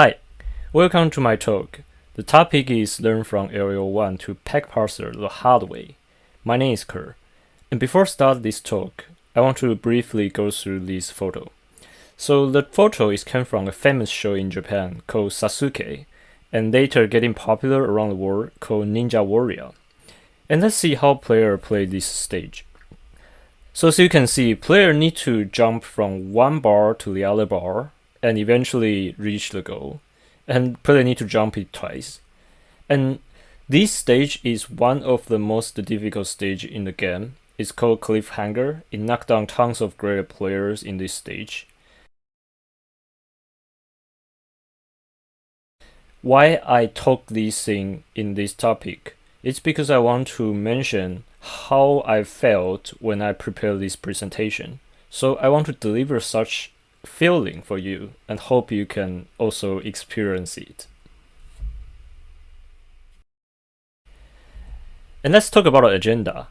Hi, welcome to my talk. The topic is Learn from LL1 to Peg Parser the hard way. My name is Kerr. And before start this talk, I want to briefly go through this photo. So the photo is came from a famous show in Japan called Sasuke, and later getting popular around the world called Ninja Warrior. And let's see how player play this stage. So as you can see, player need to jump from one bar to the other bar and eventually reach the goal. And player need to jump it twice. And this stage is one of the most difficult stage in the game. It's called Cliffhanger. It knocked down tons of great players in this stage. Why I talk this thing in this topic? It's because I want to mention how I felt when I prepared this presentation. So I want to deliver such feeling for you and hope you can also experience it. And let's talk about our agenda.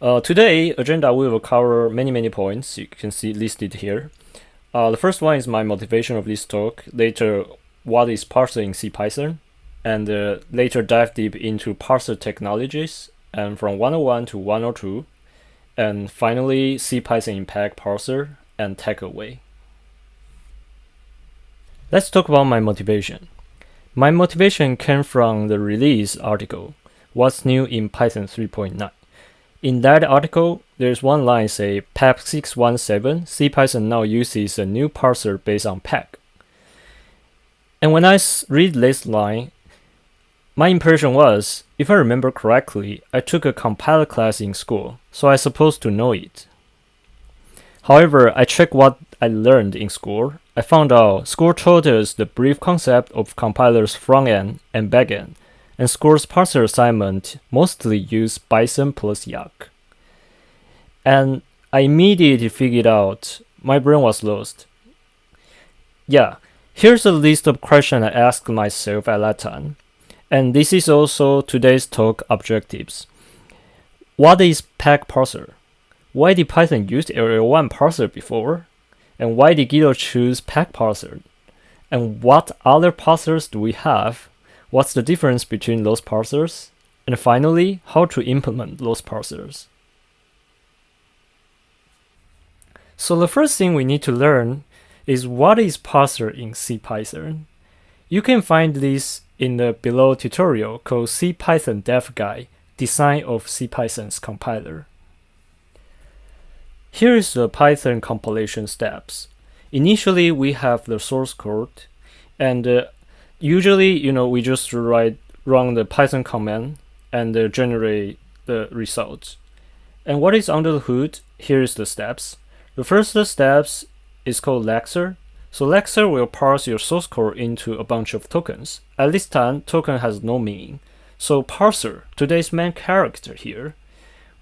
Uh, today, agenda we will cover many, many points. You can see listed here. Uh, the first one is my motivation of this talk. Later, what is parser in CPython? And uh, later dive deep into parser technologies and from 101 to 102, and finally CPython Peg parser and takeaway. Let's talk about my motivation. My motivation came from the release article, What's New in Python 3.9. In that article, there's one line say PEP 617 CPython now uses a new parser based on Peg. And when I read this line, my impression was, if I remember correctly, I took a compiler class in school, so I supposed to know it. However, I checked what I learned in school. I found out Score taught us the brief concept of compiler's front end and back end, and Score's parser assignment mostly used Bison plus Yacc. And I immediately figured out my brain was lost. Yeah, here's a list of questions I asked myself at that time. And this is also today's talk objectives. What is PEG parser? Why did Python use LL1 parser before? And why did Guido choose PEG parser? And what other parsers do we have? What's the difference between those parsers? And finally, how to implement those parsers. So the first thing we need to learn is what is parser in CPython. You can find this in the below tutorial called CPython Dev Guide, Design of CPython's Compiler. Here is the Python compilation steps. Initially, we have the source code, and uh, usually, you know, we just write run the Python command and uh, generate the results. And what is under the hood? Here is the steps. The first steps is called lexer, so Lexer will parse your source code into a bunch of tokens. At this time, token has no meaning. So parser, today's main character here,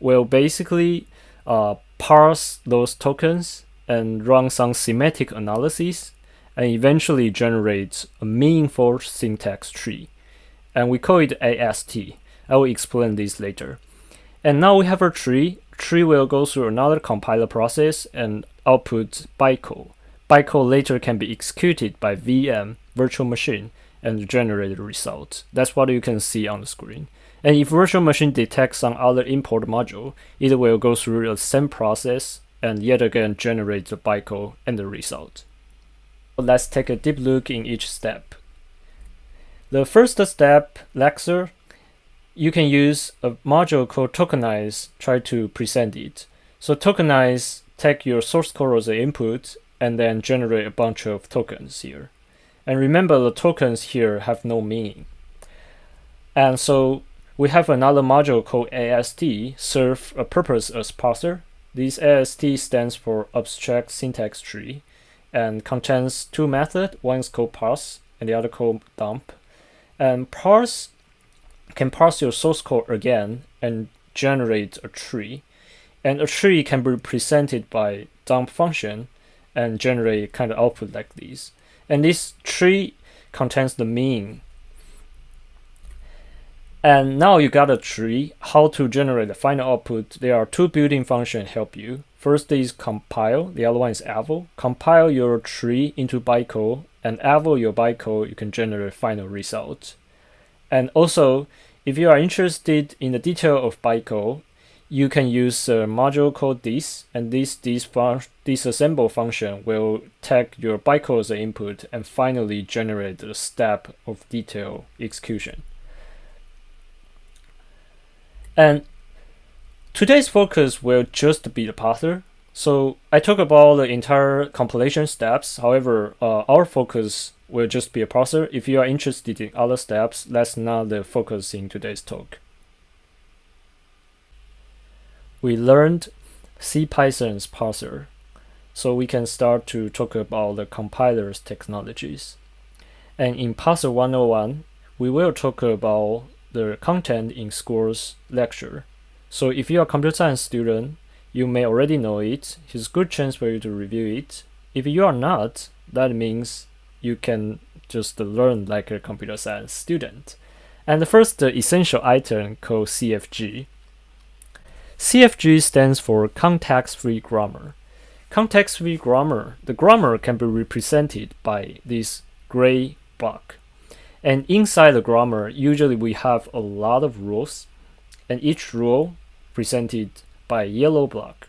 will basically uh, parse those tokens and run some semantic analysis and eventually generate a meaningful syntax tree. And we call it AST. I will explain this later. And now we have a tree. Tree will go through another compiler process and output bytecode. Bytecode later can be executed by VM virtual machine and generate the result. That's what you can see on the screen. And if virtual machine detects some other import module, it will go through the same process and yet again generate the bytecode and the result. Let's take a deep look in each step. The first step, Lexer, you can use a module called tokenize, try to present it. So tokenize, take your source code as an input and then generate a bunch of tokens here. And remember the tokens here have no meaning. And so we have another module called AST serve a purpose as parser. This AST stands for abstract syntax tree and contains two methods. One is called parse and the other called dump. And parse can parse your source code again and generate a tree. And a tree can be represented by dump function and generate kind of output like this. And this tree contains the mean. And now you got a tree, how to generate the final output. There are two built-in functions help you. First is compile, the other one is eval. Compile your tree into bytecode and evaluate your bytecode, you can generate final result. And also, if you are interested in the detail of bytecode, you can use a module called dis, and this dis disassemble function will take your bytecode as input and finally generate the step of detail execution. And today's focus will just be the parser. So I talk about the entire compilation steps. However, uh, our focus will just be a parser. If you are interested in other steps, that's not the focus in today's talk. We learned CPython's parser, so we can start to talk about the compiler's technologies. And in Parser 101, we will talk about the content in school's lecture. So if you're a computer science student, you may already know it. It's a good chance for you to review it. If you are not, that means you can just learn like a computer science student. And the first the essential item called CFG. CFG stands for context-free grammar. Context-free grammar, the grammar can be represented by this gray block. And inside the grammar, usually we have a lot of rules, and each rule presented by a yellow block.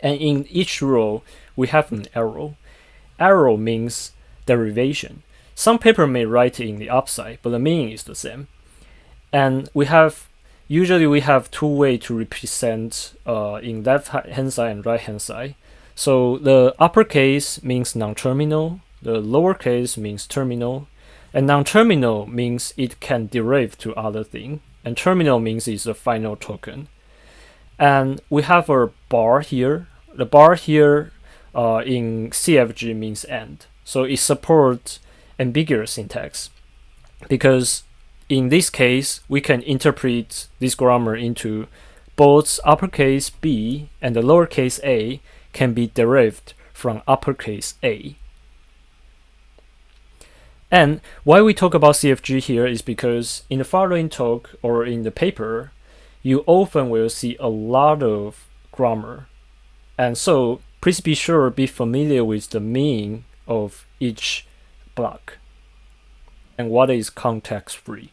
And in each rule, we have an arrow. Arrow means derivation. Some paper may write in the upside, but the meaning is the same. And we have usually we have two way to represent uh, in left hand side and right hand side. So the uppercase means non-terminal, the lowercase means terminal, and non-terminal means it can derive to other thing, and terminal means it's a final token. And we have a bar here. The bar here uh, in CFG means end. So it supports ambiguous syntax because in this case, we can interpret this grammar into both uppercase b and the lowercase a can be derived from uppercase a. And why we talk about CFG here is because in the following talk or in the paper, you often will see a lot of grammar. And so please be sure be familiar with the meaning of each block and what is context free.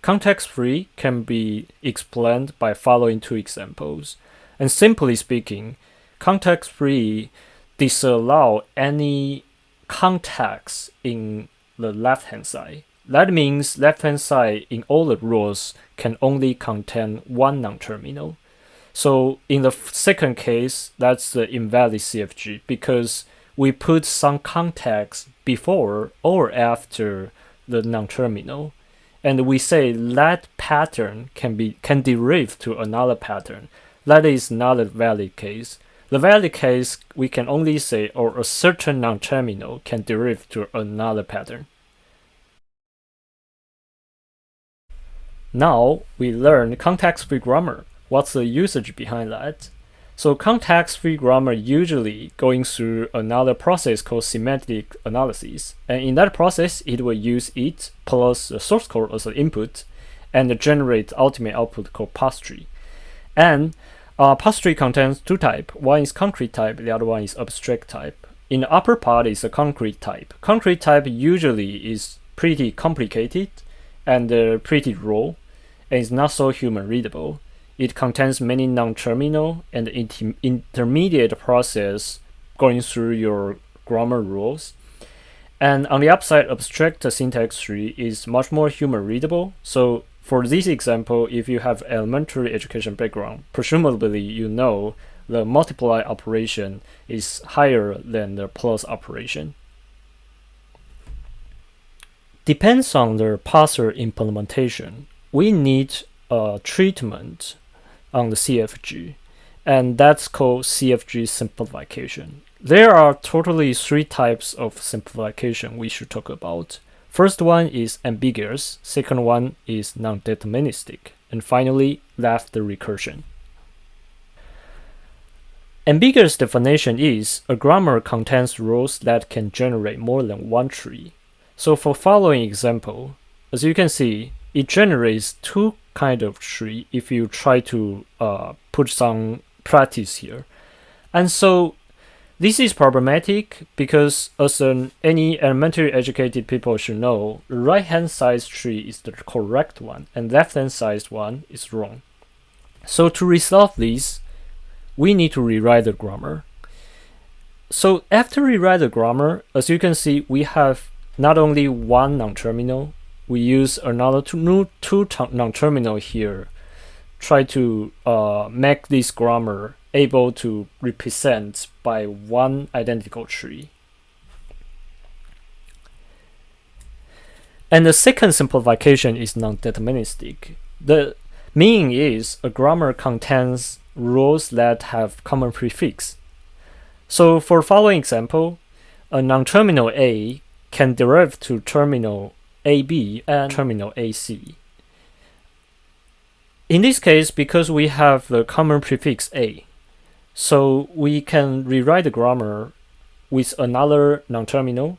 Context free can be explained by following two examples. And simply speaking, context free disallow any context in the left hand side. That means left hand side in all the rules can only contain one non-terminal. So in the second case, that's the invalid CFG because we put some context before or after the non-terminal and we say that pattern can be can derive to another pattern that is not a valid case the valid case we can only say or a certain non-terminal can derive to another pattern now we learn context-free grammar what's the usage behind that so context-free grammar usually going through another process called semantic analysis. And in that process, it will use it plus the source code as an input and generate ultimate output called parsetree. And uh, parsetree contains two types. One is concrete type, the other one is abstract type. In the upper part is a concrete type. Concrete type usually is pretty complicated and uh, pretty raw and is not so human readable. It contains many non-terminal and inter intermediate process going through your grammar rules. And on the upside, abstract syntax tree is much more human readable. So for this example, if you have elementary education background, presumably you know the multiply operation is higher than the plus operation. Depends on the parser implementation. We need a treatment on the CFG, and that's called CFG simplification. There are totally three types of simplification we should talk about. First one is ambiguous, second one is non-deterministic, and finally left the recursion. Ambiguous definition is a grammar contains rules that can generate more than one tree. So for following example, as you can see, it generates two kind of tree if you try to uh, put some practice here. And so This is problematic because as an, any elementary educated people should know, right hand side tree is the correct one and left hand side one is wrong. So to resolve this, we need to rewrite the grammar. So after rewrite the grammar, as you can see, we have not only one non-terminal, we use another two, two non-terminal here, try to uh, make this grammar able to represent by one identical tree. And the second simplification is non-deterministic. The meaning is a grammar contains rules that have common prefix. So for following example, a non-terminal A can derive to terminal AB and terminal AC. In this case, because we have the common prefix A, so we can rewrite the grammar with another non-terminal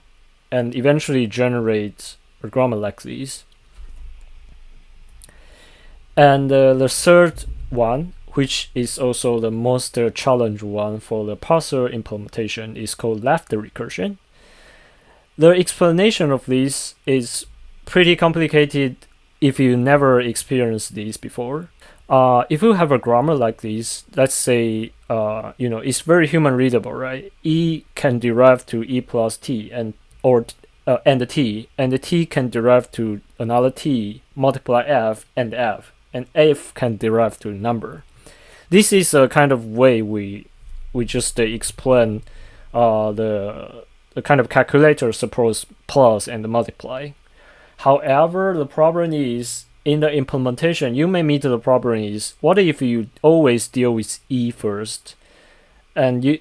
and eventually generate a grammar like this. And uh, the third one, which is also the most uh, one for the parser implementation, is called left recursion. The explanation of this is pretty complicated if you never experienced this before. Uh, if you have a grammar like this, let's say, uh, you know, it's very human readable, right? E can derive to E plus T and or uh, and T, and the T can derive to another T, multiply F and F, and F can derive to number. This is a kind of way we we just explain uh, the the kind of calculator supports plus and multiply. However, the problem is in the implementation, you may meet the problem is what if you always deal with E first, and you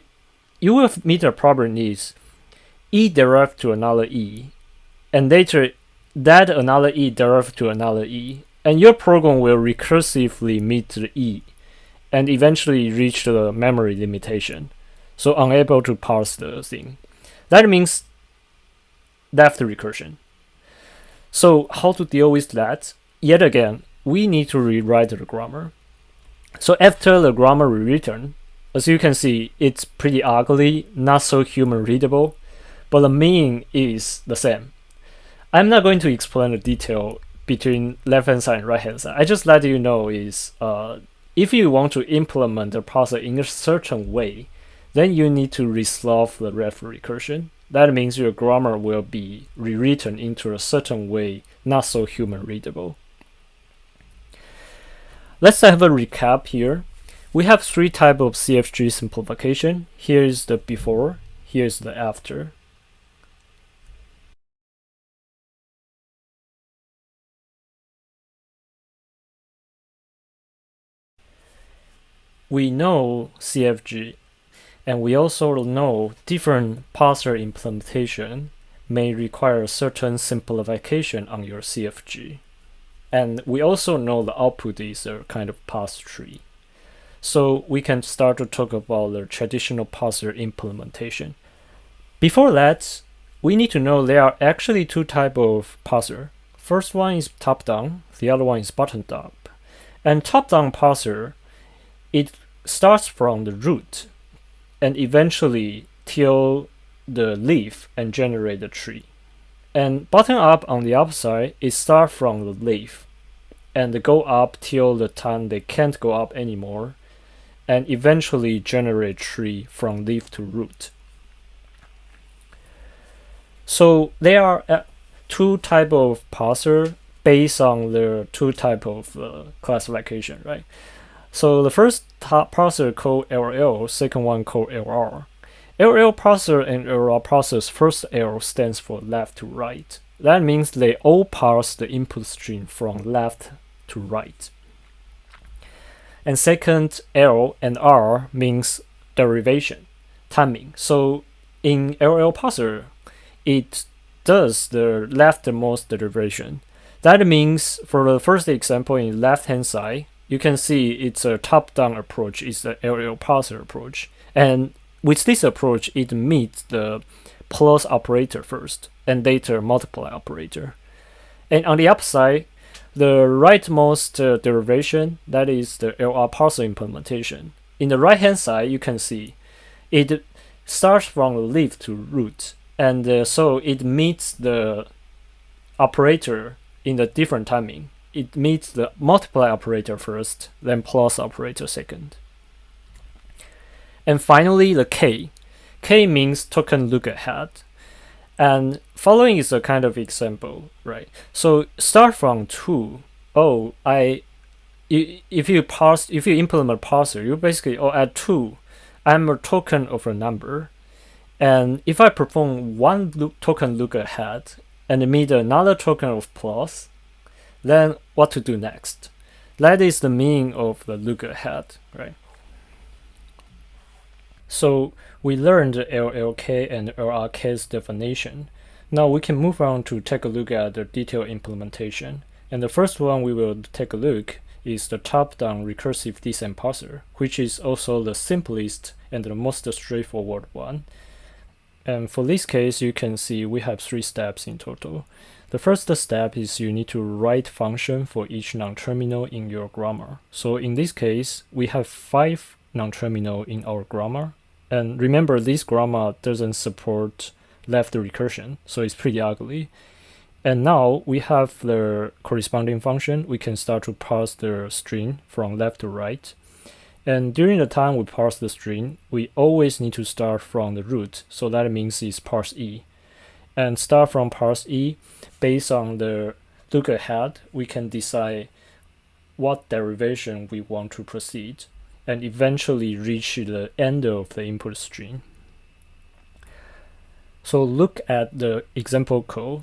you will meet the problem is E derive to another E, and later that another E derive to another E, and your program will recursively meet the E, and eventually reach the memory limitation, so unable to parse the thing. That means left recursion. So how to deal with that? Yet again, we need to rewrite the grammar. So after the grammar rewritten, as you can see, it's pretty ugly, not so human readable, but the meaning is the same. I'm not going to explain the detail between left hand side and right hand side. I just let you know is uh, if you want to implement the parser in a certain way, then you need to resolve the left recursion. That means your grammar will be rewritten into a certain way, not so human readable. Let's have a recap here. We have three type of CFG simplification. Here is the before, here is the after. We know CFG, and we also know different parser implementation may require certain simplification on your CFG. And we also know the output is a kind of parse tree. So we can start to talk about the traditional parser implementation. Before that, we need to know there are actually two type of parser. First one is top-down, the other one is bottom-up. And top-down parser, it starts from the root and eventually till the leaf and generate the tree. And bottom up on the upside, it start from the leaf and go up till the time they can't go up anymore and eventually generate tree from leaf to root. So there are uh, two type of parser based on the two type of uh, classification, right? So the first parser called LL, second one called LR. LL parser and LR parser's first L stands for left to right. That means they all parse the input stream from left to right. And second, L and R means derivation, timing. So in LL parser, it does the leftmost derivation. That means for the first example in left hand side, you can see it's a top-down approach, it's the LL parser approach. And with this approach, it meets the plus operator first and later multiply operator. And on the upside, the rightmost uh, derivation, that is the LR parser implementation. In the right hand side, you can see it starts from leaf to root, and uh, so it meets the operator in the different timing. It meets the multiply operator first, then plus operator second. And finally, the k. k means token look ahead. And following is a kind of example, right? So start from 2. Oh, I if you parse if you implement parser, you basically oh at 2, I'm a token of a number. And if I perform one look, token look ahead and meet another token of plus, then what to do next? That is the meaning of the look ahead, right? So we learned LLK and LRK's definition. Now we can move on to take a look at the detailed implementation. And the first one we will take a look is the top-down recursive descent parser, which is also the simplest and the most straightforward one. And for this case, you can see we have three steps in total. The first step is you need to write function for each non-terminal in your grammar. So in this case, we have five non-terminal in our grammar. And remember, this grammar doesn't support left recursion, so it's pretty ugly. And now we have the corresponding function. We can start to parse the string from left to right. And during the time we parse the string, we always need to start from the root. So that means it's parse E. And start from parse E, based on the look ahead, we can decide what derivation we want to proceed and eventually reach the end of the input string. So look at the example code.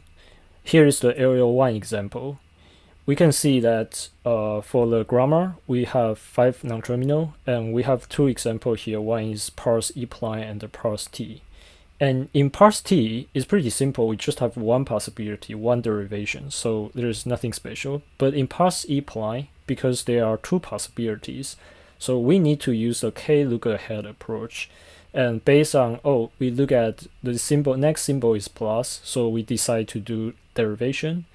Here is the LL1 example. We can see that uh, for the grammar, we have five non-terminal, and we have two examples here. One is parse E-prime and parse t. And in parse t, it's pretty simple. We just have one possibility, one derivation, so there's nothing special. But in parse E-prime, because there are two possibilities, so we need to use a k look ahead approach. And based on, oh, we look at the symbol, next symbol is plus, so we decide to do derivation.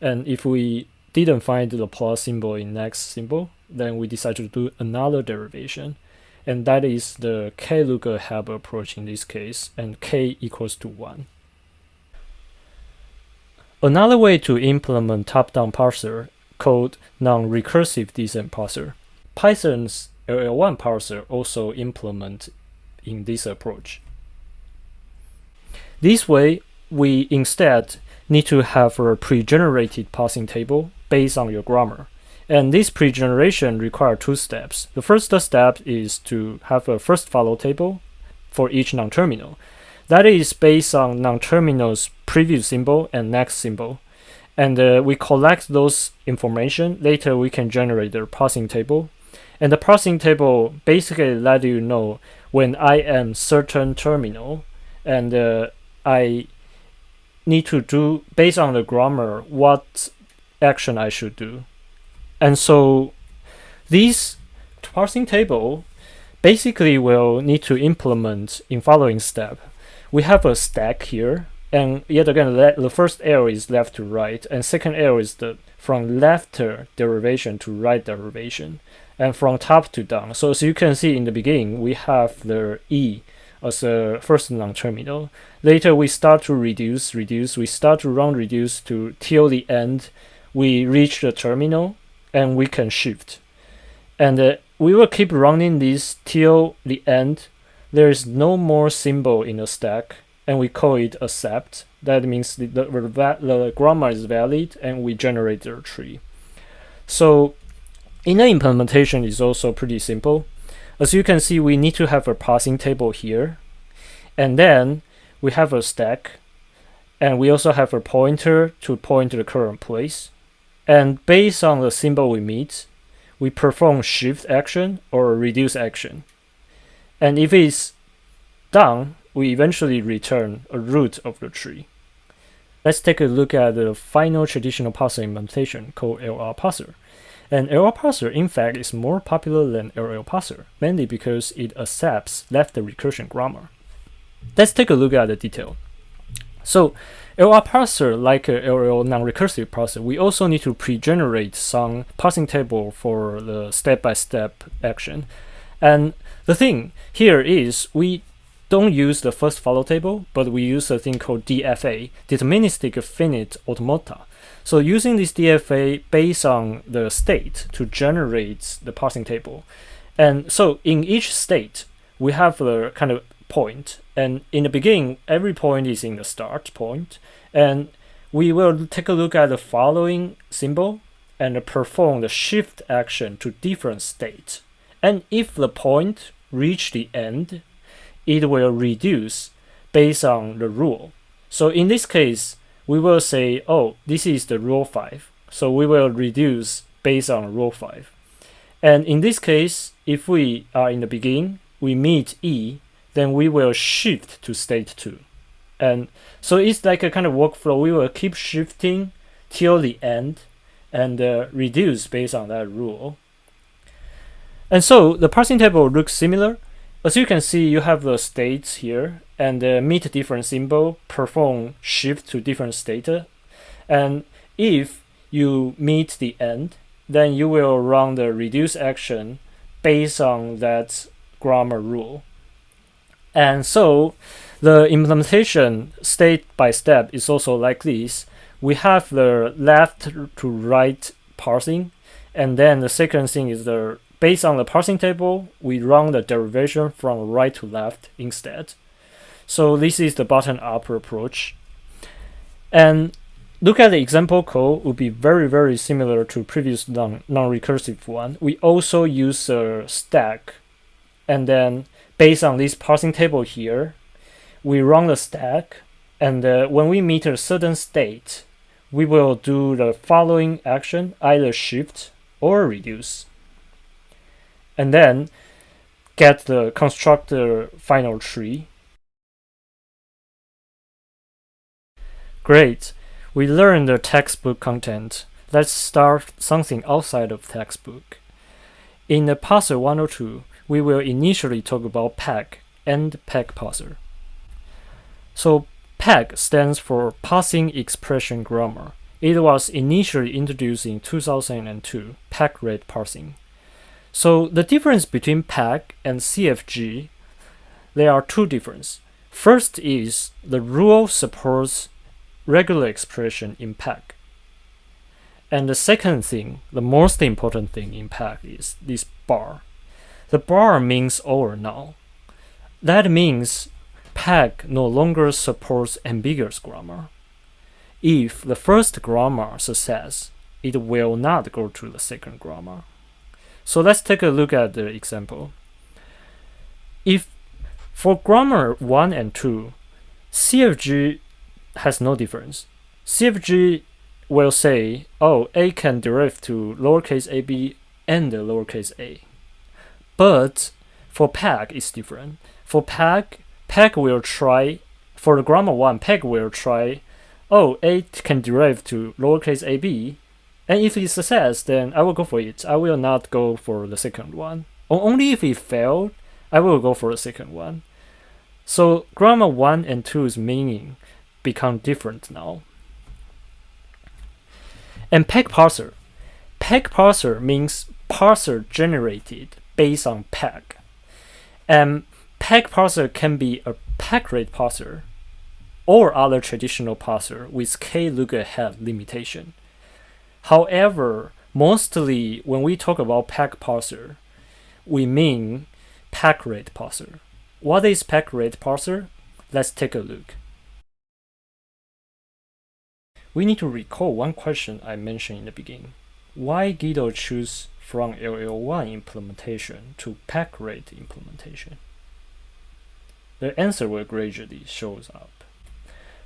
And if we didn't find the plus symbol in next symbol, then we decide to do another derivation. And that is the k look ahead approach in this case, and k equals to 1. Another way to implement top-down parser called non-recursive descent parser. Python's LL1 parser also implement in this approach. This way, we instead need to have a pre-generated parsing table based on your grammar. And this pre-generation requires two steps. The first step is to have a first follow table for each non-terminal. That is based on non-terminal's previous symbol and next symbol. And uh, we collect those information. Later, we can generate the parsing table. And the parsing table basically let you know when I am certain terminal and uh, I need to do based on the grammar what action I should do. And so this parsing table basically will need to implement in following step. We have a stack here and yet again the first arrow is left to right and second arrow is the from left derivation to right derivation and from top to down. So as you can see in the beginning, we have the E as a first non-terminal. Later we start to reduce, reduce, we start to run reduce to till the end, we reach the terminal and we can shift. And uh, we will keep running this till the end. There is no more symbol in the stack and we call it accept. That means the, the, the grammar is valid and we generate the tree. So Inner implementation is also pretty simple. As you can see, we need to have a parsing table here. And then we have a stack. And we also have a pointer to point to the current place. And based on the symbol we meet, we perform shift action or reduce action. And if it's done, we eventually return a root of the tree. Let's take a look at the final traditional parser implementation called LR parser. And LR parser, in fact, is more popular than LL parser, mainly because it accepts left recursion grammar. Let's take a look at the detail. So LR parser, like a LL non-recursive parser, we also need to pre-generate some parsing table for the step-by-step -step action. And the thing here is we don't use the first follow table, but we use a thing called DFA, deterministic finite automata. So using this DFA based on the state to generate the parsing table. And so in each state, we have the kind of point. And in the beginning, every point is in the start point. And we will take a look at the following symbol and perform the shift action to different state. And if the point reach the end, it will reduce based on the rule. So in this case, we will say, oh, this is the rule 5. So we will reduce based on rule 5. And in this case, if we are in the beginning, we meet E, then we will shift to state 2. And so it's like a kind of workflow. We will keep shifting till the end and uh, reduce based on that rule. And so the parsing table looks similar. As you can see, you have the states here and uh, meet different symbol, perform shift to different state. And if you meet the end, then you will run the reduce action based on that grammar rule. And so the implementation state by step is also like this. We have the left to right parsing, and then the second thing is the based on the parsing table, we run the derivation from right to left instead. So this is the bottom-up approach. And look at the example code would be very, very similar to previous non-recursive one. We also use a stack. And then based on this parsing table here, we run the stack, and uh, when we meet a certain state, we will do the following action, either shift or reduce. And then get the constructor final tree. Great, we learned the textbook content. Let's start something outside of textbook. In the parser 102, we will initially talk about PEG and PEG parser. So PEG stands for Parsing Expression Grammar. It was initially introduced in 2002, packrat parsing. So the difference between PEG and CFG, there are two differences. First is the rule supports regular expression in PEG. And the second thing, the most important thing in PEG is this bar. The bar means over now. That means PEG no longer supports ambiguous grammar. If the first grammar success, it will not go to the second grammar. So let's take a look at the example. If for grammar 1 and 2, CFG has no difference. CFG will say, oh, A can derive to lowercase ab and lowercase a. But for PEG, it's different. For PEG, PEG will try, for the grammar one, PEG will try, oh, A can derive to lowercase ab, and if it success, then I will go for it. I will not go for the second one. Only if it failed, I will go for the second one. So grammar 1 and 2's meaning become different now. And PEG parser. PEG parser means parser generated based on PEG. And PEG parser can be a packrat parser or other traditional parser with k look ahead limitation. However, mostly when we talk about PEG parser, we mean packrat parser. What is packrat parser? Let's take a look. We need to recall one question I mentioned in the beginning. Why Guido choose from LL1 implementation to packrat implementation? the answer will gradually shows up.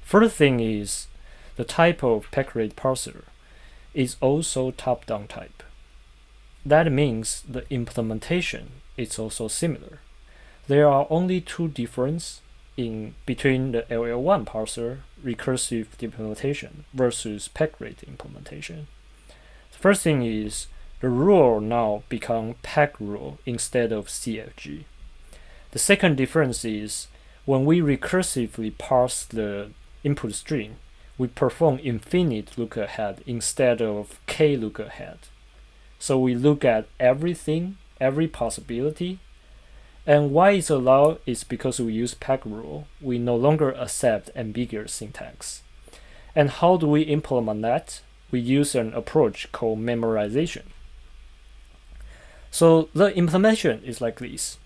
First thing is the type of packrat parser is also top-down type. That means the implementation is also similar. There are only two differences in between the LL1 parser recursive implementation versus rate implementation. The first thing is the rule now become PEG rule instead of CFG. The second difference is when we recursively parse the input string, we perform infinite look ahead instead of k look ahead. So we look at everything, every possibility, And why it's allowed is because we use peg rule. We no longer accept ambiguous syntax. And how do we implement that? We use an approach called memorization. So the implementation is like this.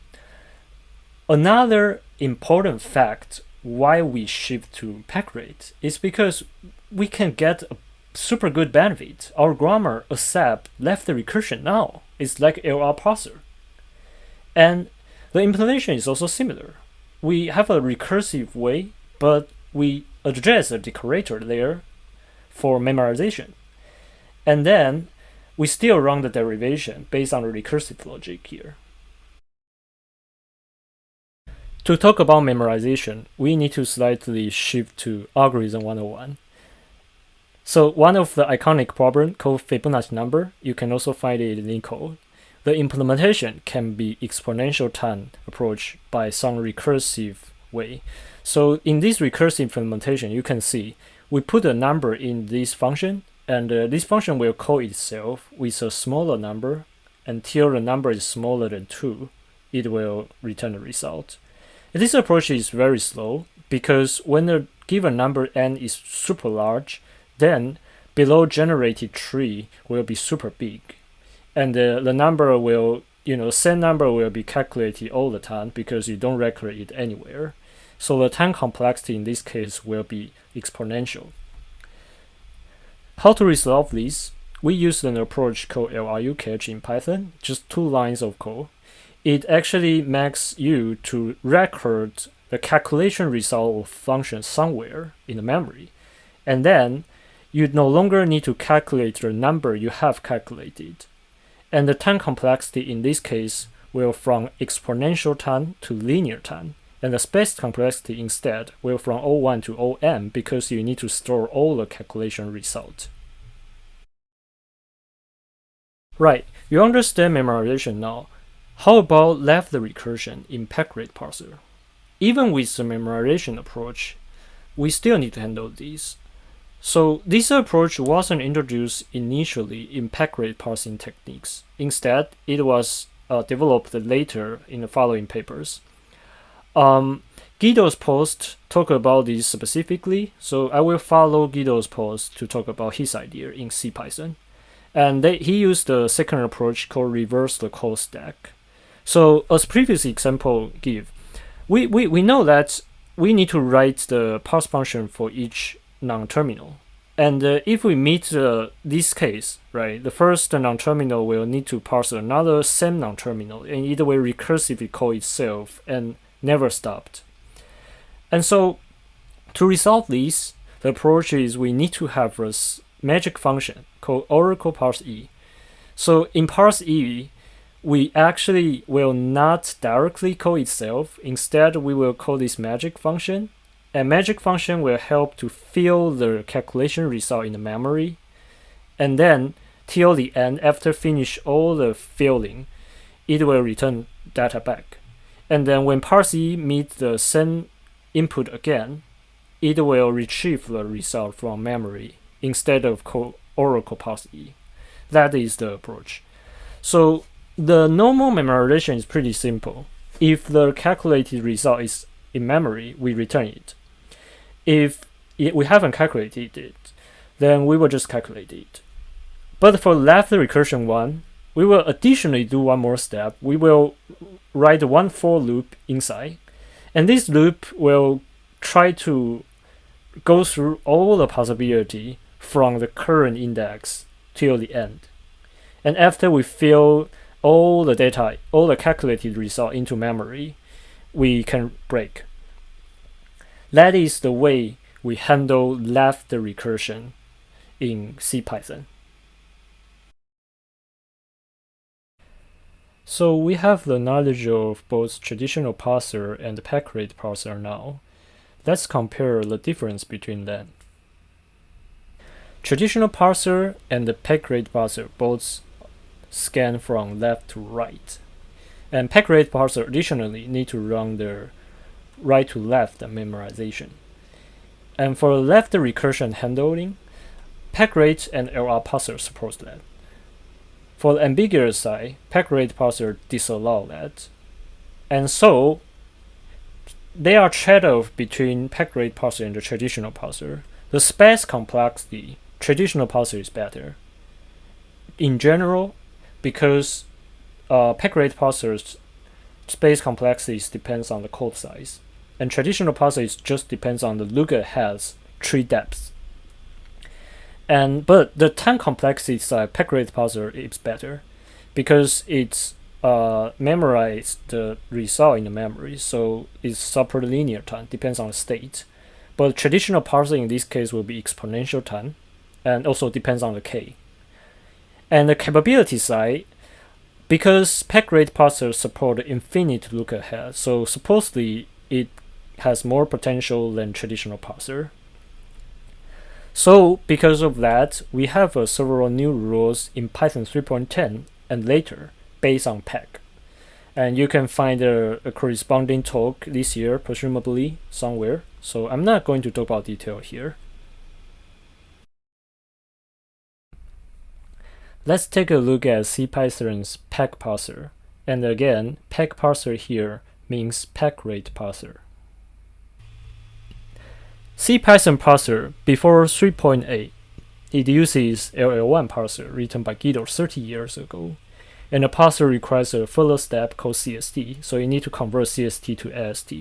Another important fact why we shift to packrat is because we can get a super good benefit. Our grammar accept left recursion now. It's like LR parser. And the implementation is also similar. We have a recursive way, but we address a decorator there for memorization. And then we still run the derivation based on the recursive logic here. To talk about memorization, we need to slightly shift to algorithm 101. So one of the iconic problem called Fibonacci number, you can also find it in code. The implementation can be exponential time approach by some recursive way. So in this recursive implementation, you can see we put a number in this function, and uh, this function will call itself with a smaller number until the number is smaller than 2. It will return the result. This approach is very slow because when the given number n is super large, then below generated tree will be super big. And uh, the number will, you know, same number will be calculated all the time because you don't record it anywhere. So the time complexity in this case will be exponential. How to resolve this? We use an approach called LRU cache in Python, just two lines of code. It actually makes you to record the calculation result of function somewhere in the memory. And then you no longer need to calculate the number you have calculated. And the time complexity in this case will from exponential time to linear time. And the space complexity instead will from O1 to OM because you need to store all the calculation result. Right, you understand memorization now. How about left recursion in packrat parser? Even with the memorization approach, we still need to handle these. So this approach wasn't introduced initially in packrat parsing techniques. Instead, it was uh, developed later in the following papers. Um, Guido's post talk about this specifically, so I will follow Guido's post to talk about his idea in CPython. And they, he used the second approach called reverse the call stack. So as previous example give, we, we, we know that we need to write the parse function for each non-terminal. And uh, if we meet uh, this case, right, the first non-terminal will need to parse another same non-terminal, and it will recursively call itself and never stopped. And so, to resolve this, the approach is we need to have a magic function called Oracle parse e. So in parse e, we actually will not directly call itself. Instead, we will call this magic function a magic function will help to fill the calculation result in the memory. And then till the end, after finish all the filling, it will return data back. And then when parse meets the same input again, it will retrieve the result from memory instead of Oracle parse. That is the approach. So the normal memorization is pretty simple. If the calculated result is in memory, we return it. If we haven't calculated it, then we will just calculate it. But for left recursion one, we will additionally do one more step. We will write one for loop inside. And this loop will try to go through all the possibility from the current index till the end. And after we fill all the data, all the calculated result into memory, we can break. That is the way we handle left recursion in CPython. So we have the knowledge of both traditional parser and packrat parser now. Let's compare the difference between them. Traditional parser and the packrat parser both scan from left to right. And packrat parser additionally need to run their right to left memorization. And for left recursion handling, packrat and LR parser support that. For the ambiguous side, packrat parser disallow that. And so they are trade-off between packrat parser and the traditional parser. The space complexity, traditional parser is better. In general, because uh, packrat parsers space complexity depends on the code size, and traditional parser just depends on the look-ahead's tree depth. And but the time complexity side, packrat parser is better because it's uh, memorize the result in the memory, so it's super linear time, depends on the state. But traditional parsing in this case will be exponential time, and also depends on the k. And the capability side, because packrat parser support infinite look ahead, so supposedly it has more potential than traditional parser. So because of that, we have uh, several new rules in Python 3.10 and later based on PEG. And you can find a, a, corresponding talk this year, presumably somewhere. So I'm not going to talk about detail here. Let's take a look at CPython's PEG parser. And again, PEG parser here means packrat parser. CPython parser before 3.8, it uses LL1 parser written by Guido 30 years ago. And the parser requires a further step called CST, so you need to convert CST to AST.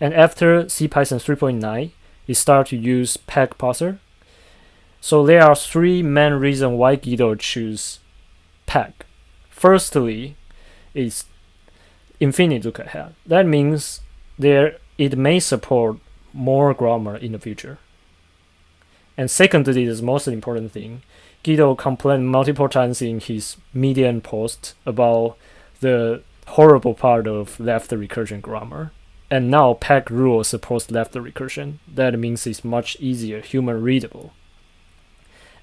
And after CPython 3.9, it started to use PEG parser, so there are three main reasons why Guido choose PEG. Firstly, it's infinite look ahead. That means there it may support more grammar in the future. And secondly, the most important thing, Guido complained multiple times in his Medium post about the horrible part of left recursion grammar. And now PEG rule supports left recursion. That means it's much easier, human readable.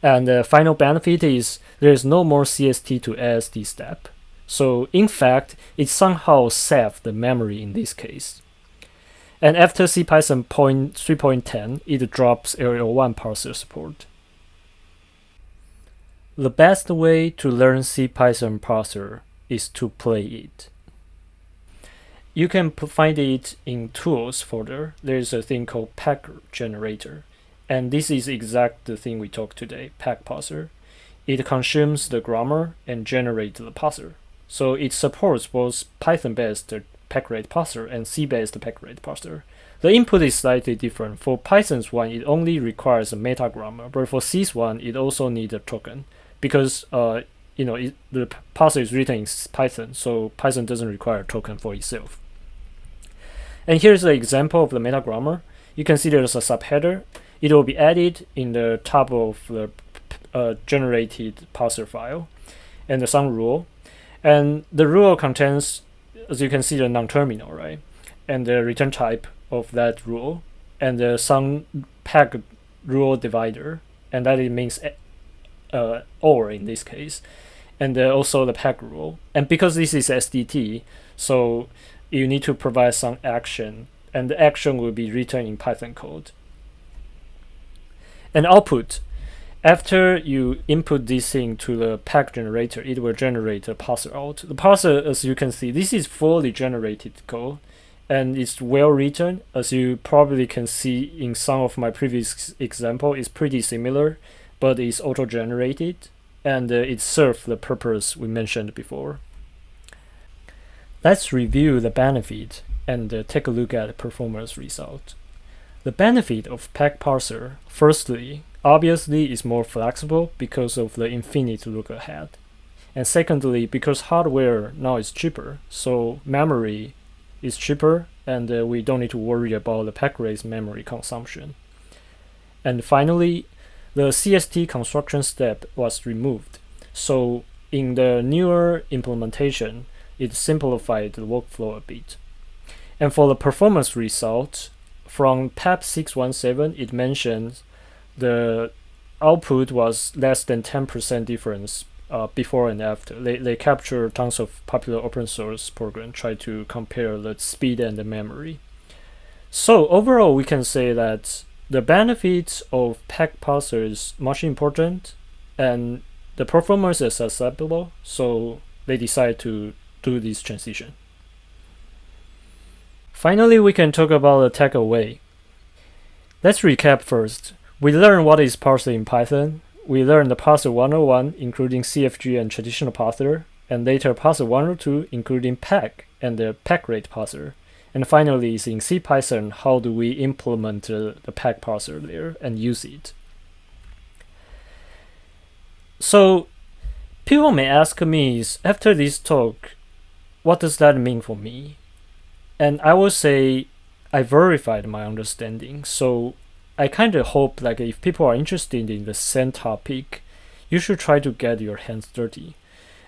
And the final benefit is there is no more CST to AST step. So in fact, it somehow saved the memory in this case. And after CPython 3.10, it drops LL1 parser support. The best way to learn CPython parser is to play it. You can find it in tools folder. There's a thing called PEG generator. And this is exact the thing we talked today, PEG parser. It consumes the grammar and generates the parser. So it supports both Python-based packrat parser and C-based packrat parser. The input is slightly different. For Python's one, it only requires a meta grammar, but for C's one, it also needs a token because uh, you know it, the parser is written in Python, so Python doesn't require a token for itself. And here's an example of the meta grammar. You can see there's a subheader it will be added in the top of the uh, generated parser file and the some rule. And the rule contains, as you can see, the non-terminal, right? And the return type of that rule and the some PEG rule divider, and that it means uh, or in this case, and uh, also the PEG rule. And because this is SDT, so you need to provide some action, and the action will be written in Python code. And output, after you input this thing to the PEG generator, it will generate a parser out. The parser, as you can see, this is fully generated code and it's well written. As you probably can see in some of my previous example, it's pretty similar, but it's auto-generated and uh, it serves the purpose we mentioned before. Let's review the benefit and uh, take a look at the performance result. The benefit of PEG parser, firstly, obviously is more flexible because of the infinite look ahead. And secondly, because hardware now is cheaper, so memory is cheaper and uh, we don't need to worry about the packrat memory consumption. And finally, the CST construction step was removed. So in the newer implementation, it simplified the workflow a bit. And for the performance result, from PEP 617, it mentions the output was less than 10% difference uh, before and after. They, they capture tons of popular open source program, try to compare the speed and the memory. So overall, we can say that the benefits of parser is much important and the performance is acceptable, so they decide to do this transition. Finally, we can talk about the takeaway. Let's recap first. We learned what is parser in Python. We learned the parser 101, including CFG and traditional parser, and later parser 102, including PEG and the packrat parser. And finally, in CPython, how do we implement uh, the PEG parser there and use it? So, people may ask me, after this talk, what does that mean for me? And I will say, I verified my understanding. So, I kind of hope like if people are interested in the same topic, you should try to get your hands dirty.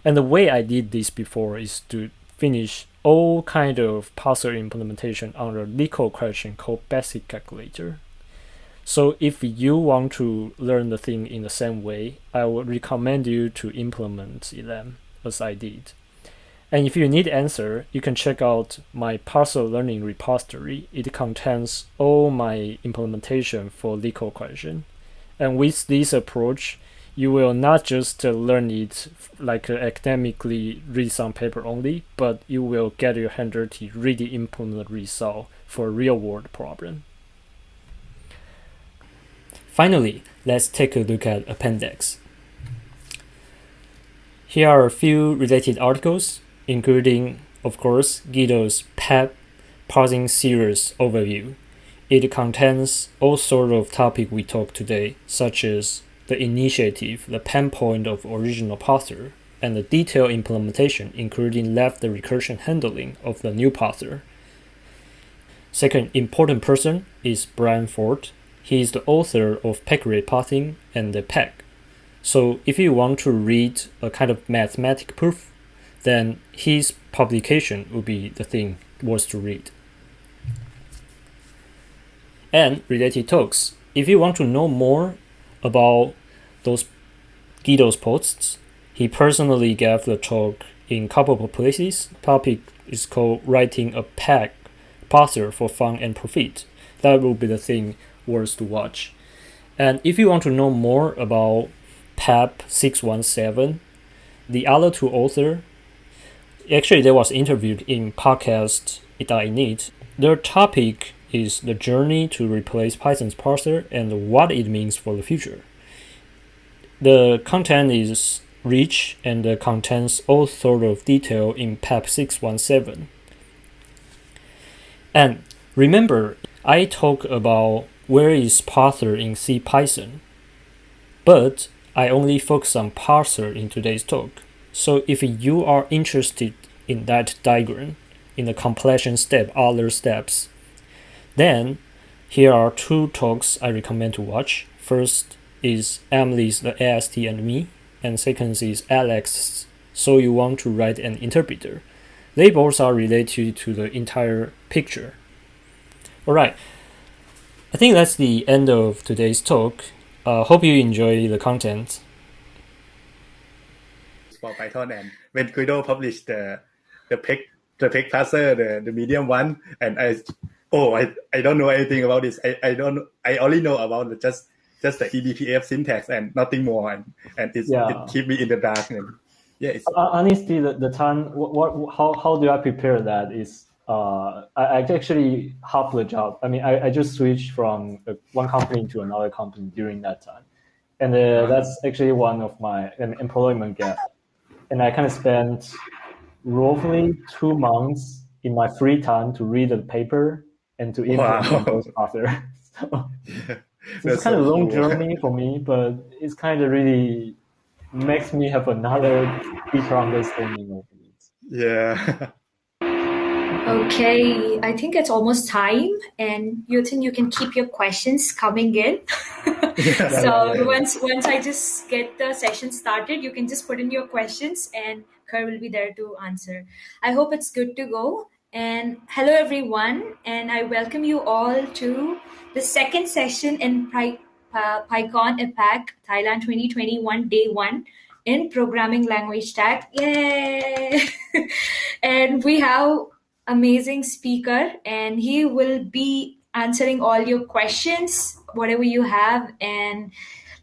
And the way I did this before is to finish all kind of parser implementation on a LeetCode question called Basic Calculator. So if you want to learn the thing in the same way, I would recommend you to implement them as I did. And if you need answer, you can check out my parser learning repository. It contains all my implementation for LeetCode question. And with this approach, you will not just learn it like academically read some paper only, but you will get your hand dirty, really implement result for real world problem. Finally, let's take a look at appendix. Here are a few related articles, including, of course, Guido's PEG parsing series overview. It contains all sorts of topics we talked today, such as the initiative, the pain point of original parser, and the detailed implementation, including left the recursion handling of the new parser. Second important person is Bryan Ford. He is the author of packrat parsing and the peg. So if you want to read a kind of mathematical proof, then his publication would be the thing worth to read. And related talks. If you want to know more about those Guido's posts. He personally gave the talk in couple of places. Topic is called writing a peg parser for fun and profit. That will be the thing worth to watch. And if you want to know more about PEP 617, the other two author, actually they was interviewed in podcast It Their topic is the journey to replace Python's parser and what it means for the future. The content is rich and contains all sort of detail in PEP 617. And remember, I talk about where is parser in CPython, but I only focus on parser in today's talk. So if you are interested in that diagram, in the completion step, other steps, then here are two talks I recommend to watch. First, is Emily's the AST and me, and second is Alex. So you want to write an interpreter. They both are related to the entire picture. Alright, I think that's the end of today's talk. Uh, hope you enjoy the content. For Python and when Guido published the the peg the peg parser the, the medium one and I oh I, I don't know anything about this I, I don't I only know about the just just the EBNF syntax and nothing more, and and yeah. it keep me in the dark. And yeah, uh, honestly, the, the time what, what how how do I prepare that is uh, I, I actually half the job. I mean, I, I just switched from one company to another company during that time, and uh, that's actually one of my employment gap. And I kind of spent roughly two months in my free time to read the paper and to implement wow. those authors. so, yeah it's kind so of long cool. journey for me, but it's kind of really makes me have another deeper understanding of it. Yeah. Okay, I think it's almost time, and you think you can keep your questions coming in. yeah, so yeah, once once I just get the session started, you can just put in your questions, and Kerr will be there to answer. I hope it's good to go. And hello, everyone, and I welcome you all to the second session in uh, PyCon APAC Thailand 2021, day one in programming language tag. Yay! and we have amazing speaker, and he will be answering all your questions, whatever you have. And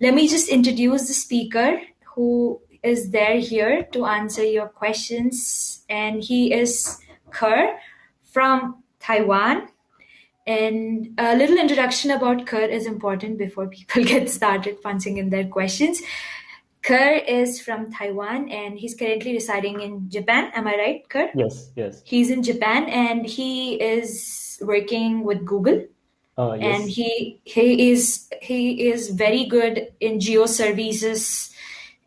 let me just introduce the speaker who is there here to answer your questions, and he is Kerr from Taiwan. And a little introduction about Kerr is important before people get started punching in their questions. Kerr is from Taiwan and he's currently residing in Japan. Am I right, Kerr? Yes, yes. He's in Japan and he is working with Google. Uh, yes. And he he is he is very good in geo services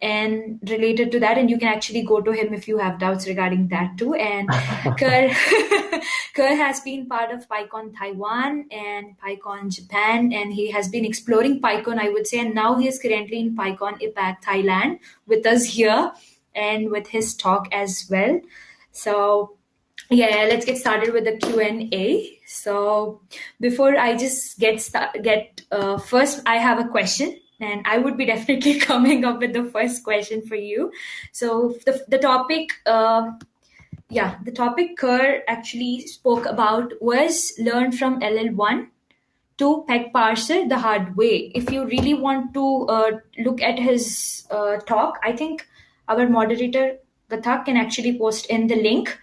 and related to that and you can actually go to him if you have doubts regarding that too. And Kerr, Kerr has been part of PyCon Taiwan and PyCon Japan and he has been exploring PyCon I would say and now he is currently in PyCon APAC Thailand with us here and with his talk as well. So yeah let's get started with the q&a so before i just get start, get uh, first i have a question and I would be definitely coming up with the first question for you. So the the topic, uh, yeah, the topic Kerr actually spoke about was learn from LL1 to Peg Parser the hard way. If you really want to uh, look at his uh, talk, I think our moderator Gathak can actually post in the link.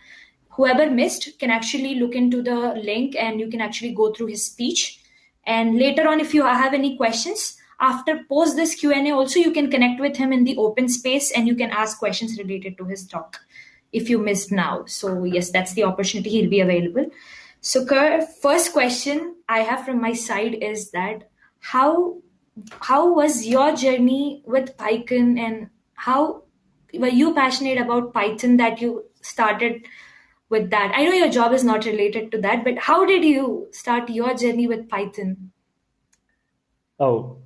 Whoever missed can actually look into the link and you can actually go through his speech. And later on, if you have any questions, after post this q&a also you can connect with him in the open space and you can ask questions related to his talk if you missed now. So yes that's the opportunity. He'll be available. So first question i have from my side is that how how was your journey with python and how were you passionate about python that you started with that? I know your job is not related to that but how did you start your journey with python? Oh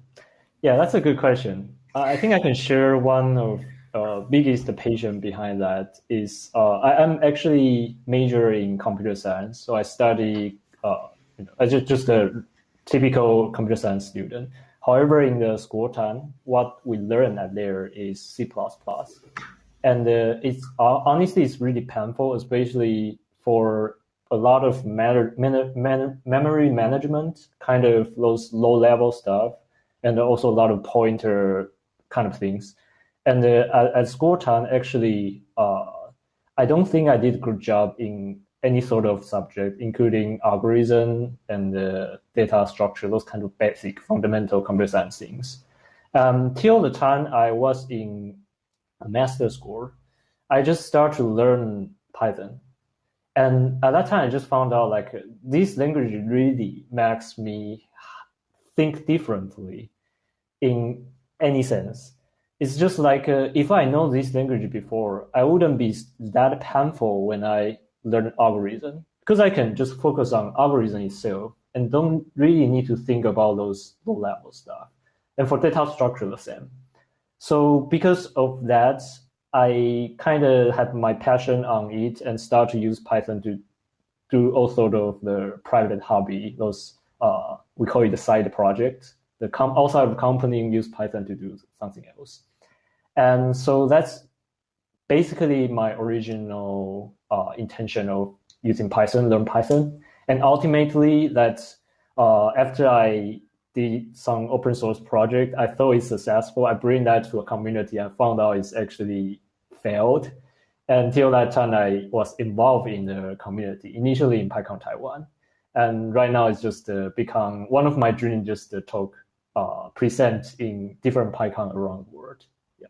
yeah, that's a good question. I think I can share one of uh, biggest patient behind that is uh, I, am actually major in computer science, so I study uh, just just a typical computer science student. However, in the school time, what we learn at there is C++, and uh, it's uh, honestly it's really painful, especially for a lot of matter, man, man, memory management, kind of those low level stuff and also a lot of pointer kind of things. And uh, at, at school time, actually, uh, I don't think I did a good job in any sort of subject, including algorithm and uh, data structure, those kind of basic fundamental computer science things. Um, till the time I was in a master school, I just started to learn Python. And at that time, I just found out like this language really makes me think differently in any sense. It's just like uh, if I know this language before, I wouldn't be that painful when I learn algorithm because I can just focus on algorithm itself and don't really need to think about those low level stuff. And for data structure, the same. So because of that, I kind of had my passion on it and start to use Python to do all sort of the private hobby, those uh, we call it the side project the outside of the company use Python to do something else. And so that's basically my original uh, intention of using Python, learn Python. And ultimately, that uh, after I did some open source project, I thought it's successful. I bring that to a community and found out it's actually failed. Until that time, I was involved in the community, initially in PyCon Taiwan. And right now, it's just uh, become one of my dreams just to talk uh, present in different PyCon around the world. Yeah.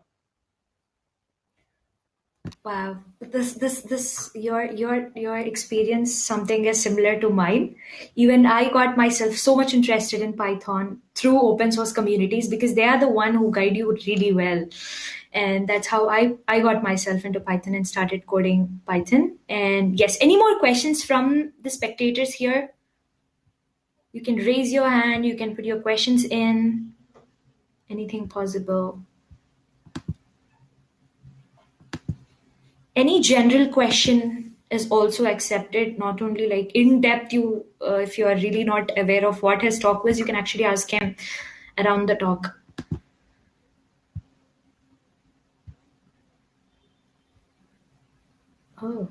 Wow, this this this your your your experience something is similar to mine. Even I got myself so much interested in Python through open source communities because they are the one who guide you really well. And that's how I, I got myself into Python and started coding Python. And yes, any more questions from the spectators here? You can raise your hand, you can put your questions in, anything possible. Any general question is also accepted, not only like in depth, you, uh, if you are really not aware of what his talk was, you can actually ask him around the talk. Oh.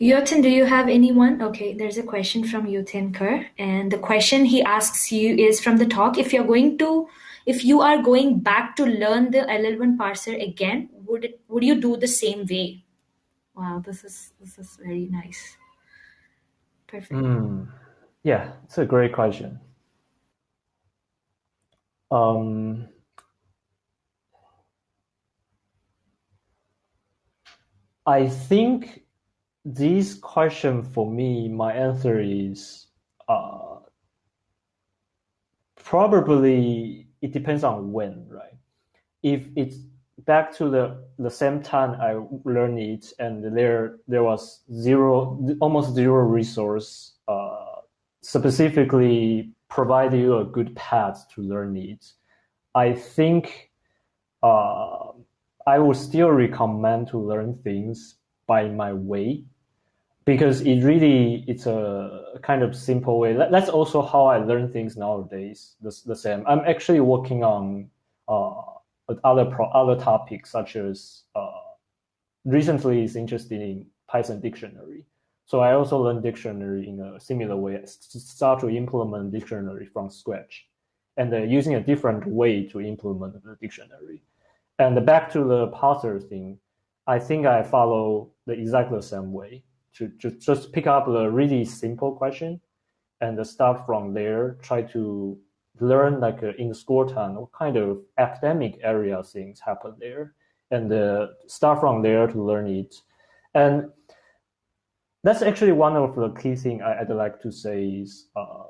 Yotin, do you have anyone? Okay, there's a question from Yotin Kerr, and the question he asks you is from the talk: If you're going to, if you are going back to learn the LL1 parser again, would it, would you do the same way? Wow, this is this is very nice. Perfect. Mm, yeah, it's a great question. Um, I think this question for me, my answer is uh, probably it depends on when, right? If it's back to the the same time I learned it, and there there was zero, almost zero resource uh, specifically provide you a good path to learn it. I think uh, I would still recommend to learn things by my way because it really it's a kind of simple way. That's also how I learn things nowadays. The, the same. I'm actually working on uh, other pro, other topics such as uh, recently is interested in Python dictionary. So I also learned dictionary in a similar way. Start to implement dictionary from scratch, and uh, using a different way to implement the dictionary. And back to the parser thing, I think I follow the exactly same way to, to just pick up the really simple question and start from there, try to learn like uh, in school time what kind of academic area things happen there and uh, start from there to learn it. And that's actually one of the key thing I'd like to say is uh,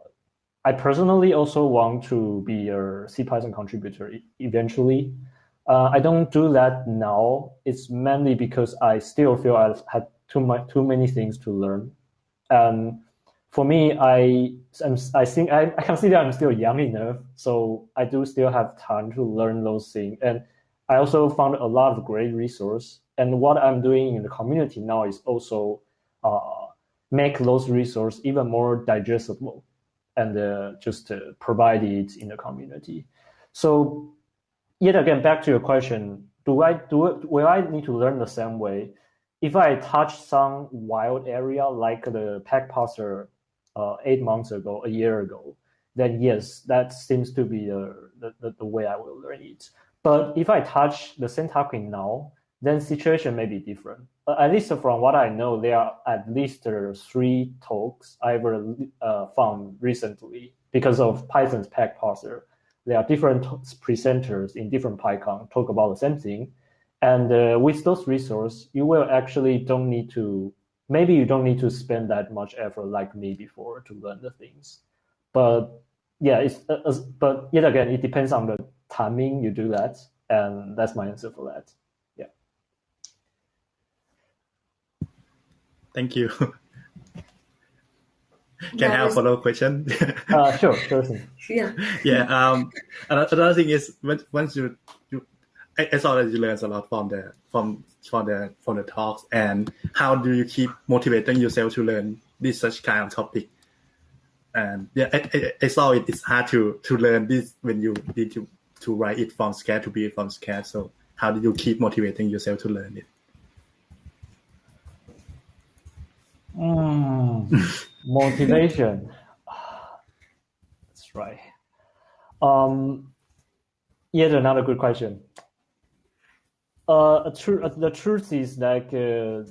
I personally also want to be a C Python contributor eventually. Uh, I don't do that now. It's mainly because I still feel I've had too much, too many things to learn. And for me, I I'm, I think I, I consider I'm still young enough, so I do still have time to learn those things. And I also found a lot of great resource. And what I'm doing in the community now is also uh, make those resources even more digestible and uh, just uh, provide it in the community. So yet again, back to your question, do I do it, will I need to learn the same way? If I touch some wild area like the PEG parser uh, eight months ago, a year ago, then yes, that seems to be the, the, the way I will learn it. But if I touch the syntactic now, then situation may be different. Uh, at least from what I know, there are at least uh, three talks I've uh, found recently because of Python's PEG parser there are different presenters in different PyCon talk about the same thing. And uh, with those resources, you will actually don't need to, maybe you don't need to spend that much effort like me before to learn the things. But yeah, it's, uh, but yet again, it depends on the timing you do that. And that's my answer for that. Yeah. Thank you. Can I have a follow up question? uh, sure, sure. Yeah. Yeah. Um, another thing is once you, you I, I saw that you learned a lot from the from from the from the talks and how do you keep motivating yourself to learn this such kind of topic? And yeah, I, I, I saw it. It's hard to to learn this when you need to to write it from scratch to be it from scratch. So how do you keep motivating yourself to learn it? Mm. motivation. That's right. Um, yet another good question. Uh, tr- the truth is like uh,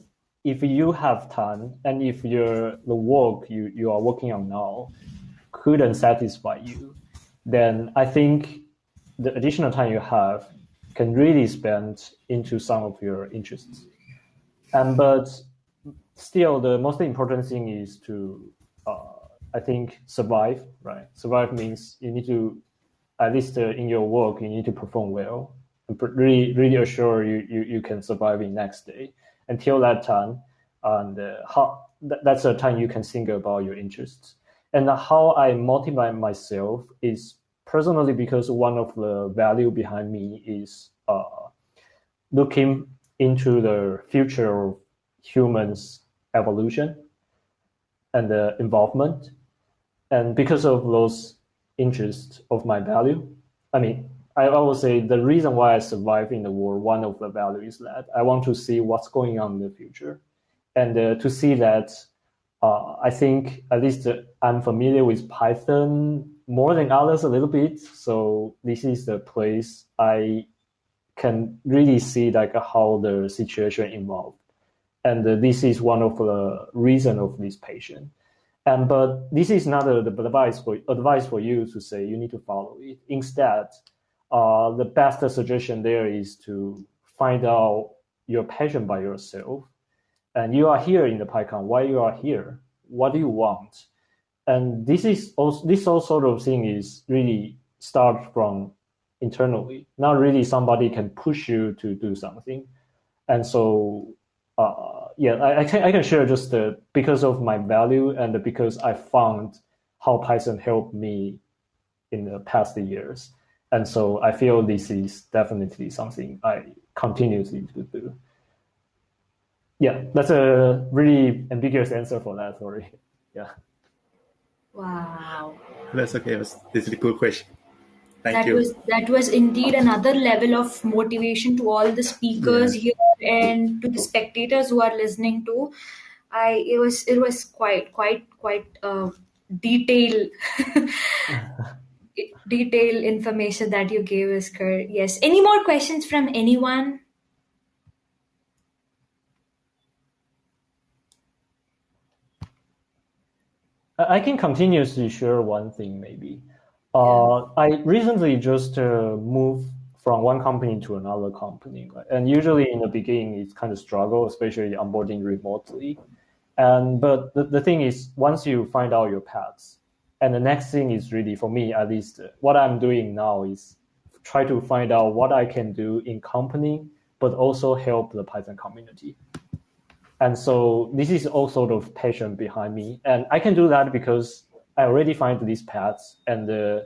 if you have time and if your the work you, you are working on now couldn't satisfy you, then I think the additional time you have can really spend into some of your interests. And but still, the most important thing is to, uh, I think, survive. Right? Survive means you need to, at least uh, in your work, you need to perform well and really, really assure you, you, you can survive in next day. Until that time, and uh, how th- that's the time you can think about your interests. And how I motivate myself is personally because one of the value behind me is uh, looking into the future of humans evolution and the involvement. And because of those interests of my value, I mean, I always say the reason why I survive in the world, one of the values that I want to see what's going on in the future. and uh, to see that uh, I think at least I'm familiar with Python more than others a little bit. So this is the place I can really see like how the situation evolved. And uh, this is one of the reason of this patient. And but this is not a, the advice for advice for you to say you need to follow it. Instead, uh, the best suggestion there is to find out your passion by yourself. And you are here in the PyCon. Why you are here? What do you want? And this is also this all sort of thing is really start from internally. Not really somebody can push you to do something. And so uh, yeah, I, I, can I can share just uh, because of my value and because I found how Python helped me in the past years, and so I feel this is definitely something I continuously to do. Yeah, that's a really ambiguous answer for that. Sorry. Yeah. Wow. That's okay. This is a good question. Thank that you. was that was indeed another level of motivation to all the speakers yeah. here and to the spectators who are listening to i it was it was quite quite quite uh, detail detail information that you gave us kurt yes any more questions from anyone I can continuously share one thing maybe. Uh, I recently just uh, moved from one company to another company, and usually in the beginning it's kind of struggle, especially onboarding remotely. And but the, the thing is, once you find out your paths, and the next thing is really for me at least, what I'm doing now is try to find out what I can do in company, but also help the Python community. And so this is all sort of passion behind me, and I can do that because I already find these paths and uh,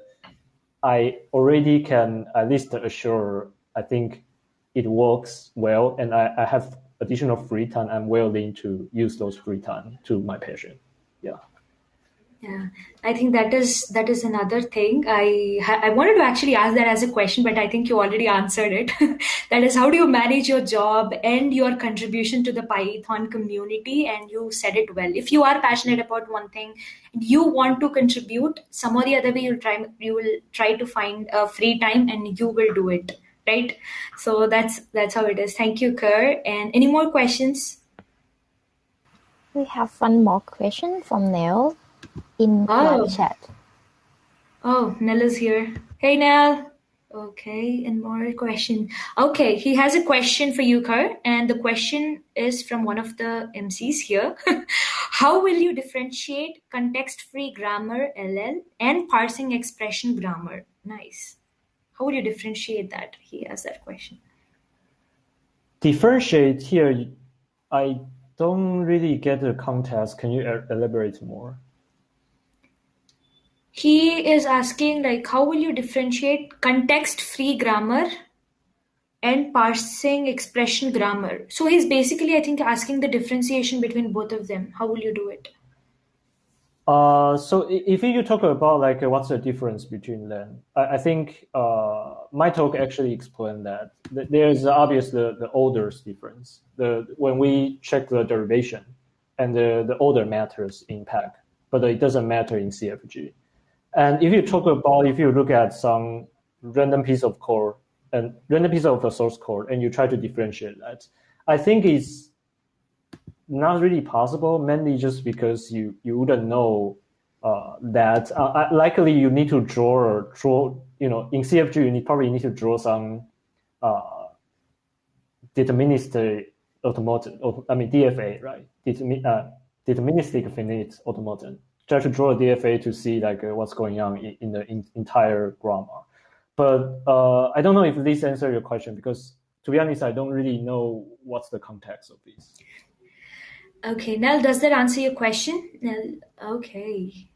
I already can at least assure I think it works well and I, I have additional free time. I'm willing to use those free time to my passion. Yeah yeah. I think that is that is another thing. I i wanted to actually ask that as a question but i think you already answered it. That is how do you manage your job and your contribution to the python community? And you said it well. If you are passionate about one thing you want to contribute some or the other way you'll try you will try to find a free time and you will do it right? So that's that's how it is. Thank you kerr and any more questions? We have one more question from Neil in oh. chat. Oh, Nell is here. Hey, Nell. Okay, and more question. Okay, he has a question for you, Kar, and the question is from one of the MCs here. How will you differentiate context-free grammar (LL) and parsing expression grammar? Nice. How would you differentiate that? He has that question. Differentiate here, I don't really get the context. Can you elaborate more? He is asking like how will you differentiate context free grammar and parsing expression grammar so he's basically i think asking the differentiation between both of them how will you do it uh, so if you talk about like uh, what's the difference between them, I, I think uh, my talk actually explained that there's obvious the, the orders difference. The when we check the derivation, and the, the order matters in PEG, but it doesn't matter in CFG. And if you talk about, if you look at some random piece of code and random piece of the source code and you try to differentiate that, I think it's not really possible, mainly just because you, you wouldn't know uh, that uh, likely you need to draw draw, you know, in CFG, you need, probably need to draw some uh, deterministic automaton, I mean, DFA, right? Determin, uh, deterministic finite automaton try to draw a DFA to see like uh, what's going on in, in the in, entire grammar. But uh, I don't know if this answers your question because to be honest, I don't really know what's the context of this. Okay, Nell, does that answer your question? Nell, okay.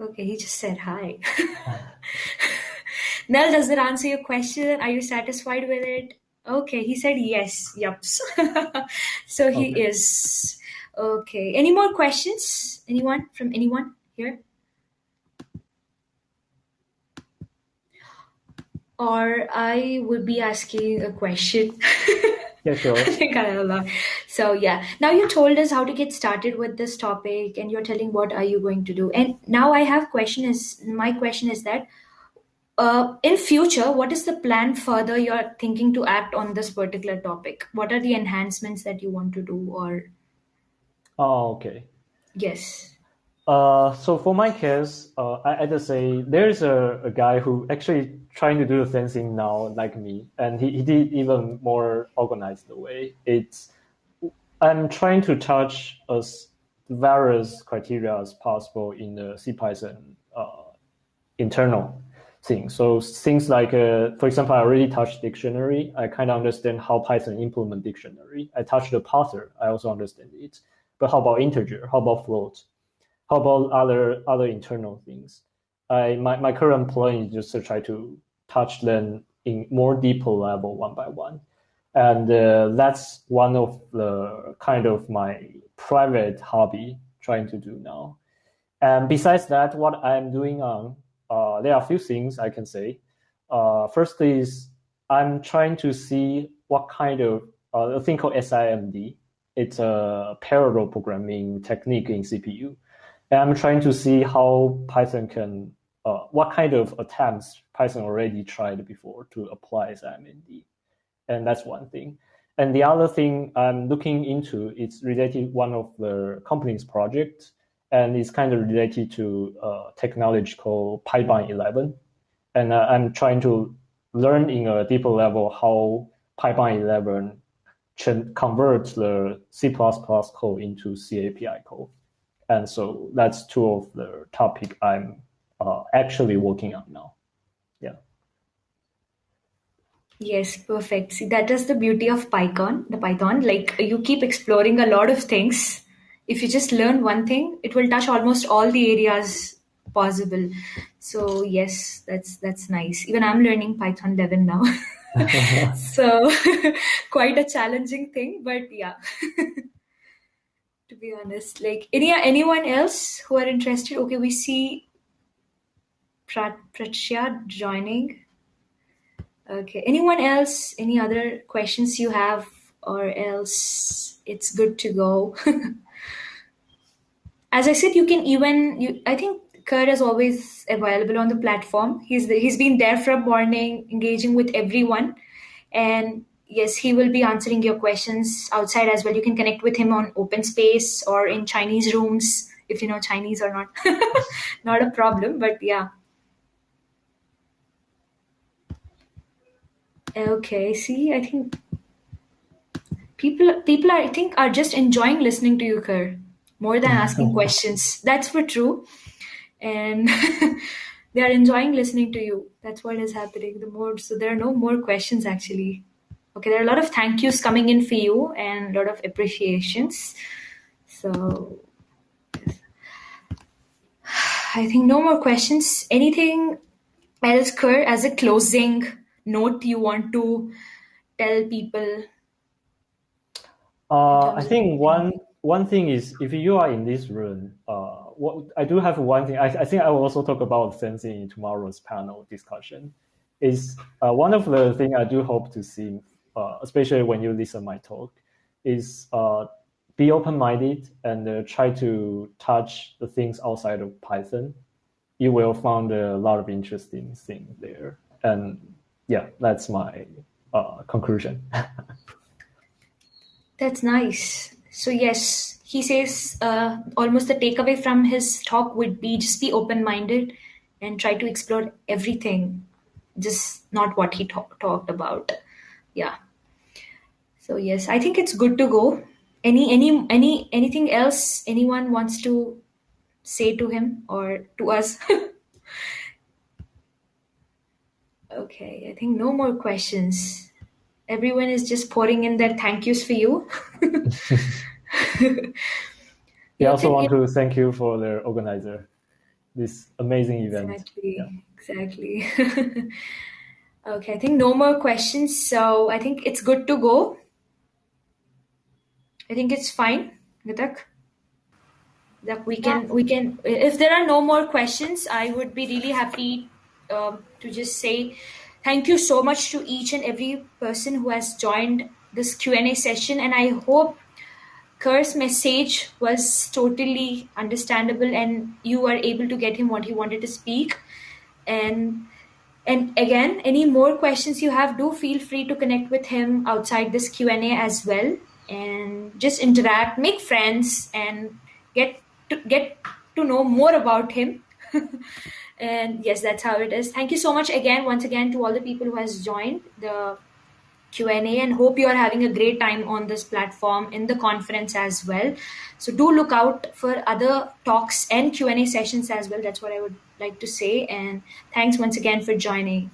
Okay, he just said hi. Nell, does that answer your question? Are you satisfied with it? Okay, he said yes. Yep. so he okay. is. Okay. Any more questions? Anyone from anyone here? Or I would be asking a question. Yeah, sure. I think I. So yeah, now you told us how to get started with this topic, and you're telling what are you going to do. And now I have question is my question is that uh, in future, what is the plan further you're thinking to act on this particular topic? What are the enhancements that you want to do, or? Oh, okay. Yes. Uh, so for my case, uh, I, I just say there's a, a guy who actually trying to do the same thing now, like me, and he, he did even more organized the way. It's I'm trying to touch as various criteria as possible in the CPython uh, internal thing. So things like, uh, for example, I already touched dictionary. I kind of understand how Python implement dictionary. I touched the parser. I also understand it. But how about integer? How about float? How about other other internal things? I my, my current plan is just to try to touch them in more deeper level one by one. And uh, that's one of the kind of my private hobby trying to do now. And besides that, what I'm doing on, uh, there are a few things I can say. Uh, first is I'm trying to see what kind of uh, a thing called SIMD. It's a parallel programming technique in CPU. And I'm trying to see how Python can, uh, what kind of attempts Python already tried before to apply SIMD. And that's one thing. And the other thing I'm looking into is related one of the company's projects, and it's kind of related to a technology called PyBind 11. And uh, I'm trying to learn in a deeper level how PyBind 11 can convert the C++ code into C API code. And so that's two of the topic I'm uh, actually working on now. Yeah. Yes, perfect. See, that is the beauty of Python, the Python. Like you keep exploring a lot of things. If you just learn one thing, it will touch almost all the areas possible. So yes, that's that's nice. Even I'm learning Python 11 now. so quite a challenging thing, but yeah. to be honest. Like any anyone else who are interested? Okay, we see Pratya joining. Okay, anyone else? Any other questions you have, or else it's good to go. As I said, you can even you. I think Kurt is always available on the platform. He's he's been there from morning, engaging with everyone, and yes, he will be answering your questions outside as well. You can connect with him on open space or in Chinese rooms if you know Chinese or not. not a problem, but yeah. Okay, see, I think people people are, I think are just enjoying listening to you, Kerr, more than asking questions. That's for true. And they are enjoying listening to you. That's what is happening. The more so there are no more questions actually. Okay, there are a lot of thank yous coming in for you and a lot of appreciations. So I think no more questions. Anything else, Kerr, as a closing note you want to tell people? Uh, I think one one thing is if you are in this room, uh, what I do have one thing. I, I think I will also talk about sensing in tomorrow's panel discussion. Is uh, one of the thing I do hope to see uh, especially when you listen my talk, is uh, be open-minded and uh, try to touch the things outside of Python. You will find a lot of interesting things there. And yeah, that's my uh, conclusion. that's nice. So yes, he says uh, almost the takeaway from his talk would be just be open-minded and try to explore everything, just not what he talk- talked about. Yeah. So yes i think it's good to go. Any any any anything else anyone wants to say to him or to us? Okay i think no more questions. Everyone is just pouring in their thank yous for you we also want to thank you for the organizer this amazing event exactly yeah. exactly Okay, I think no more questions. So I think it's good to go. I think it's fine, Gatak. That we can yeah. we can if there are no more questions, I would be really happy um, to just say thank you so much to each and every person who has joined this Q&A session and I hope Kerr's message was totally understandable and you were able to get him what he wanted to speak. And and again, any more questions you have, do feel free to connect with him outside this Q&A as well. And just interact, make friends and get to get to know more about him. and yes, that's how it is. Thank you so much again, once again, to all the people who has joined the Q&A and hope you are having a great time on this platform in the conference as well. So do look out for other talks and Q&A sessions as well. That's what I would like to say. And thanks once again for joining.